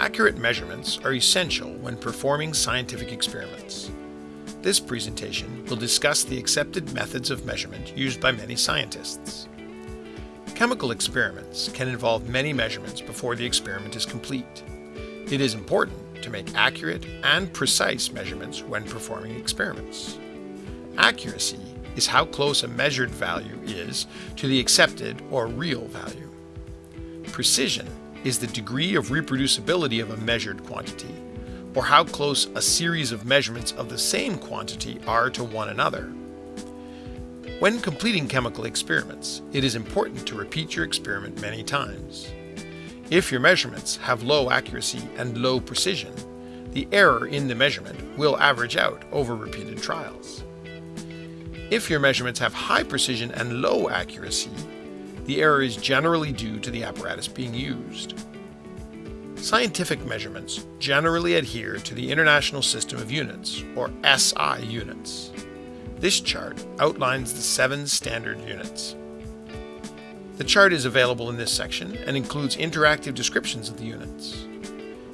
Accurate measurements are essential when performing scientific experiments. This presentation will discuss the accepted methods of measurement used by many scientists. Chemical experiments can involve many measurements before the experiment is complete. It is important to make accurate and precise measurements when performing experiments. Accuracy is how close a measured value is to the accepted or real value. Precision is the degree of reproducibility of a measured quantity, or how close a series of measurements of the same quantity are to one another. When completing chemical experiments, it is important to repeat your experiment many times. If your measurements have low accuracy and low precision, the error in the measurement will average out over repeated trials. If your measurements have high precision and low accuracy, the error is generally due to the apparatus being used. Scientific measurements generally adhere to the International System of Units, or SI units. This chart outlines the seven standard units. The chart is available in this section and includes interactive descriptions of the units.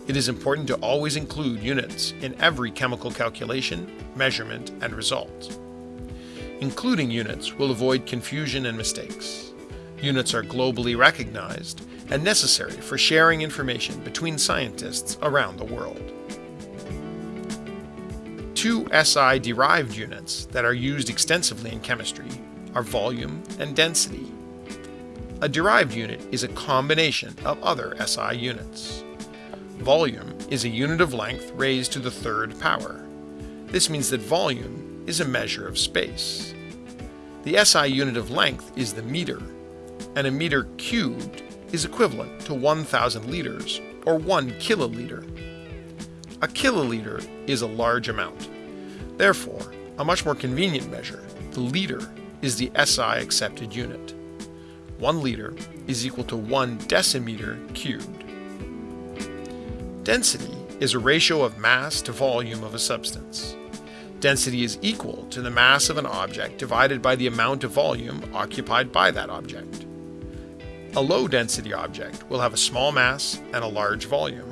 It is important to always include units in every chemical calculation, measurement, and result. Including units will avoid confusion and mistakes. Units are globally recognized and necessary for sharing information between scientists around the world. Two SI-derived units that are used extensively in chemistry are volume and density. A derived unit is a combination of other SI units. Volume is a unit of length raised to the third power. This means that volume is a measure of space. The SI unit of length is the meter, and a meter cubed is equivalent to 1,000 liters, or 1 kiloliter. A kiloliter is a large amount. Therefore, a much more convenient measure, the liter, is the SI accepted unit. 1 liter is equal to 1 decimeter cubed. Density is a ratio of mass to volume of a substance. Density is equal to the mass of an object divided by the amount of volume occupied by that object. A low-density object will have a small mass and a large volume.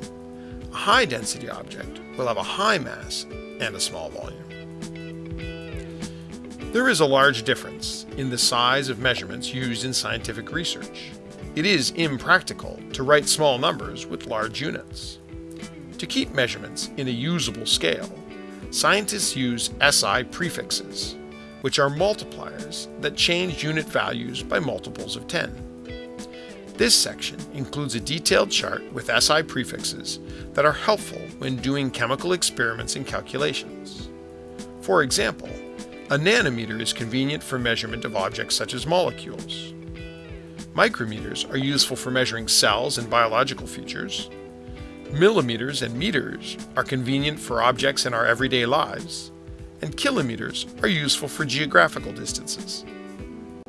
A high-density object will have a high mass and a small volume. There is a large difference in the size of measurements used in scientific research. It is impractical to write small numbers with large units. To keep measurements in a usable scale, scientists use SI prefixes, which are multipliers that change unit values by multiples of 10. This section includes a detailed chart with SI prefixes that are helpful when doing chemical experiments and calculations. For example, a nanometer is convenient for measurement of objects such as molecules. Micrometers are useful for measuring cells and biological features, Millimeters and meters are convenient for objects in our everyday lives, and kilometers are useful for geographical distances.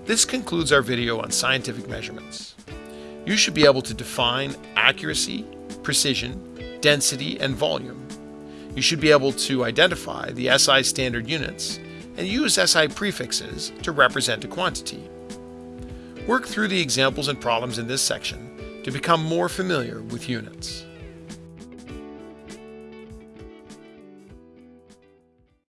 This concludes our video on scientific measurements. You should be able to define accuracy, precision, density, and volume. You should be able to identify the SI standard units and use SI prefixes to represent a quantity. Work through the examples and problems in this section to become more familiar with units.